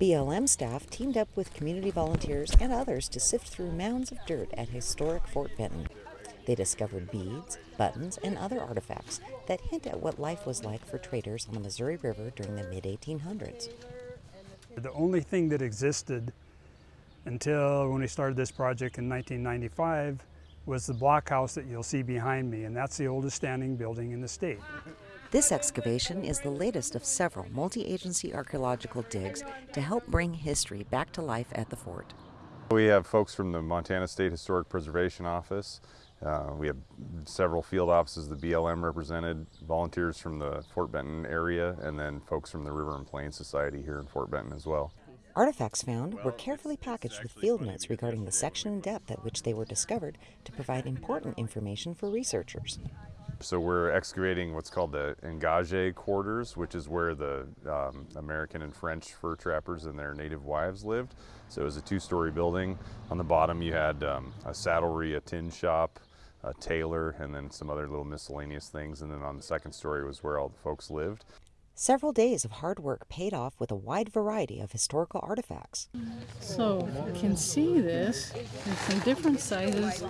BLM staff teamed up with community volunteers and others to sift through mounds of dirt at historic Fort Benton. They discovered beads, buttons, and other artifacts that hint at what life was like for traders on the Missouri River during the mid 1800s. The only thing that existed until when we started this project in 1995 was the blockhouse that you'll see behind me, and that's the oldest standing building in the state. This excavation is the latest of several multi agency archaeological digs to help bring history back to life at the fort. We have folks from the Montana State Historic Preservation Office. Uh, we have several field offices, the BLM represented, volunteers from the Fort Benton area, and then folks from the River and Plains Society here in Fort Benton as well. Artifacts found were carefully packaged with field notes regarding the section and depth at which they were discovered to provide important information for researchers. So we're excavating what's called the engagé quarters, which is where the um, American and French fur trappers and their native wives lived. So it was a two-story building. On the bottom you had um, a saddlery, a tin shop, a tailor, and then some other little miscellaneous things. And then on the second story was where all the folks lived. Several days of hard work paid off with a wide variety of historical artifacts. So you can see this. There's some different sizes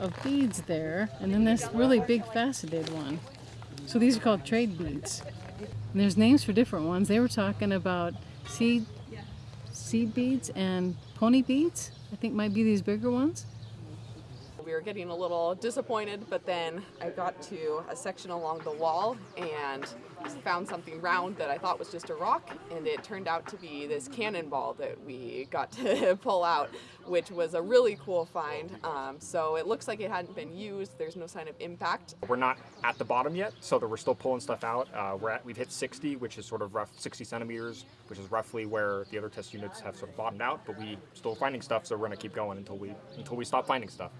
of beads there, and then this really big faceted one. So these are called trade beads. And there's names for different ones. They were talking about seed seed beads and pony beads. I think might be these bigger ones we were getting a little disappointed, but then I got to a section along the wall and found something round that I thought was just a rock, and it turned out to be this cannonball that we got to pull out, which was a really cool find. Um, so it looks like it hadn't been used. There's no sign of impact. We're not at the bottom yet, so we're still pulling stuff out. Uh, we're at, we've hit 60, which is sort of rough 60 centimeters, which is roughly where the other test units have sort of bottomed out. But we're still finding stuff, so we're to keep going until we until we stop finding stuff.